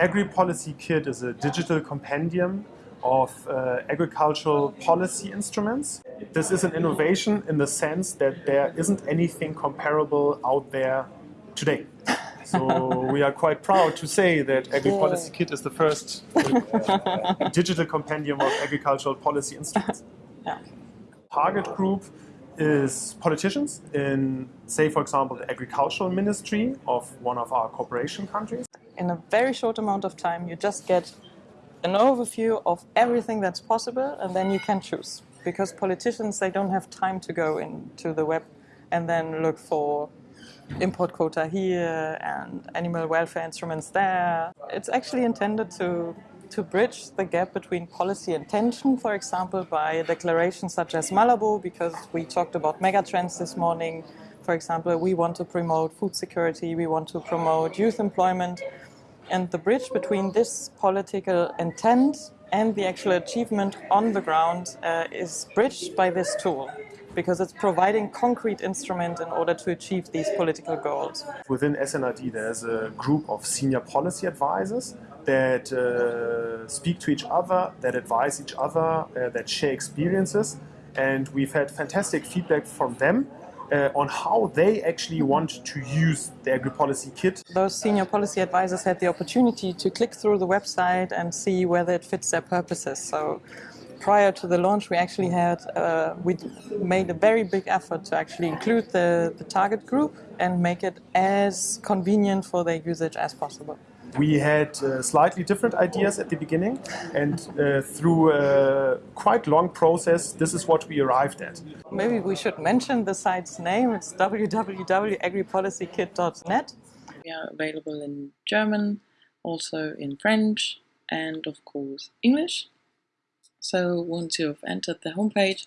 Agri-Policy Kit is a digital compendium of uh, agricultural policy instruments. This is an innovation in the sense that there isn't anything comparable out there today. So we are quite proud to say that Agri-Policy Kit is the first uh, digital compendium of agricultural policy instruments. Yeah. Target group is politicians in, say, for example, the agricultural ministry of one of our cooperation countries. In a very short amount of time, you just get an overview of everything that's possible, and then you can choose. Because politicians, they don't have time to go into the web and then look for import quota here and animal welfare instruments there. It's actually intended to to bridge the gap between policy intention, for example, by declarations such as Malabo, because we talked about megatrends this morning. For example, we want to promote food security, we want to promote youth employment. And the bridge between this political intent and the actual achievement on the ground uh, is bridged by this tool because it's providing concrete instrument in order to achieve these political goals. Within SNRD, there's a group of senior policy advisors that uh, speak to each other, that advise each other, uh, that share experiences. And we've had fantastic feedback from them uh, on how they actually want to use the agri-policy kit. Those senior policy advisors had the opportunity to click through the website and see whether it fits their purposes. So prior to the launch, we actually had, uh, we made a very big effort to actually include the, the target group and make it as convenient for their usage as possible. We had uh, slightly different ideas at the beginning, and uh, through a quite long process, this is what we arrived at. Maybe we should mention the site's name. It's www.agripolicykit.net. We are available in German, also in French, and of course English. So once you've entered the homepage,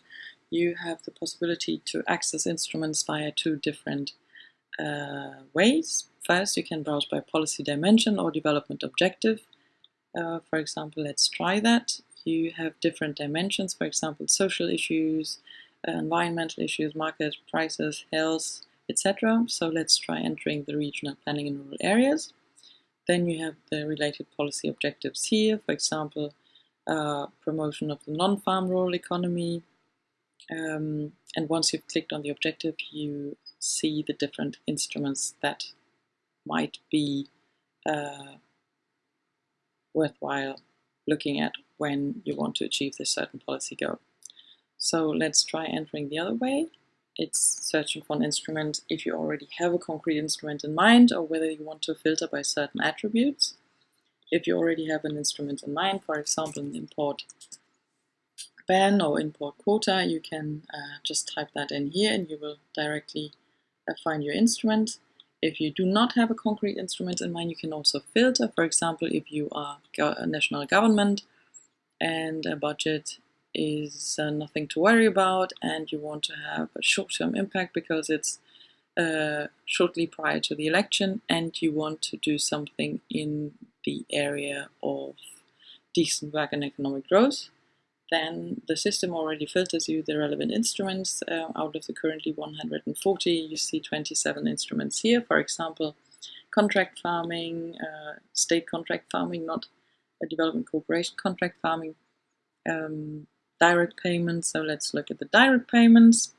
you have the possibility to access instruments via two different uh, ways. First, you can browse by policy dimension or development objective. Uh, for example, let's try that. You have different dimensions, for example, social issues, uh, environmental issues, market prices, health, etc. So let's try entering the regional planning in rural areas. Then you have the related policy objectives here, for example, uh, promotion of the non-farm rural economy. Um, and once you've clicked on the objective, you see the different instruments that might be uh, worthwhile looking at when you want to achieve this certain policy goal. So let's try entering the other way. It's searching for an instrument if you already have a concrete instrument in mind or whether you want to filter by certain attributes. If you already have an instrument in mind, for example, an import ban or import quota, you can uh, just type that in here and you will directly uh, find your instrument. If you do not have a concrete instrument in mind, you can also filter. For example, if you are a national government and a budget is uh, nothing to worry about and you want to have a short-term impact because it's uh, shortly prior to the election and you want to do something in the area of decent work and economic growth, then the system already filters you the relevant instruments. Uh, out of the currently 140, you see 27 instruments here. For example, contract farming, uh, state contract farming, not a development cooperation contract farming, um, direct payments. So let's look at the direct payments.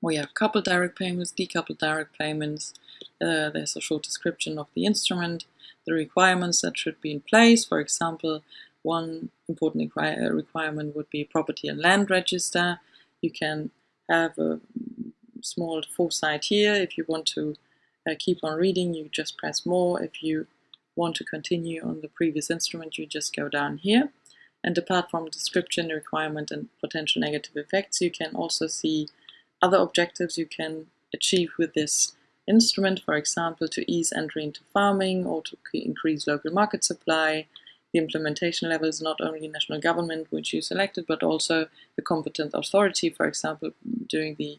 We have coupled direct payments, decoupled direct payments. Uh, there's a short description of the instrument, the requirements that should be in place. For example, one important uh, requirement would be property and land register. You can have a small foresight here. If you want to uh, keep on reading, you just press more. If you want to continue on the previous instrument, you just go down here. And apart from description, requirement, and potential negative effects, you can also see other objectives you can achieve with this instrument, for example, to ease entry into farming or to increase local market supply, the implementation level is not only national government, which you selected, but also the competent authority, for example, doing the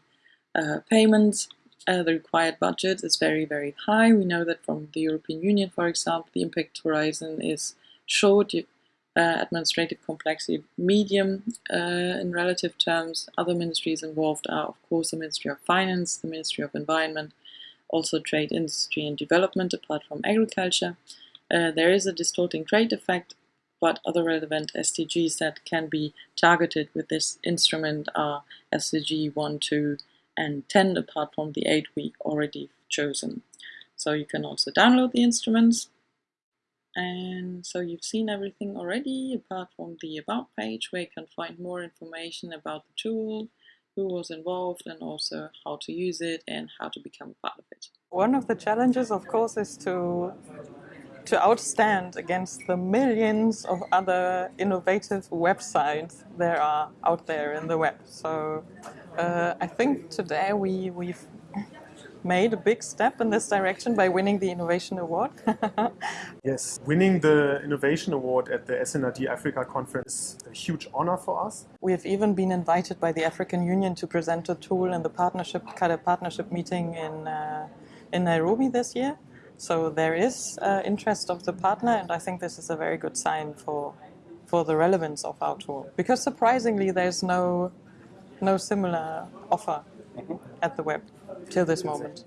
uh, payments. Uh, the required budget is very, very high. We know that from the European Union, for example, the impact horizon is short, uh, administrative complexity medium uh, in relative terms. Other ministries involved are, of course, the Ministry of Finance, the Ministry of Environment, also Trade, Industry and Development, apart from Agriculture. Uh, there is a distorting trade effect, but other relevant SDGs that can be targeted with this instrument are SDG 1, 2, and 10, apart from the 8 we already chosen. So you can also download the instruments. And so you've seen everything already, apart from the About page, where you can find more information about the tool, who was involved, and also how to use it and how to become part of it. One of the challenges, of course, is to to outstand against the millions of other innovative websites there are out there in the web. So uh, I think today we, we've made a big step in this direction by winning the Innovation Award. yes, winning the Innovation Award at the SNRD Africa conference is a huge honor for us. We have even been invited by the African Union to present a tool in the partnership, kind of partnership meeting in, uh, in Nairobi this year. So there is uh, interest of the partner, and I think this is a very good sign for for the relevance of our tool. Because surprisingly, there's no no similar offer mm -hmm. at the web till this moment.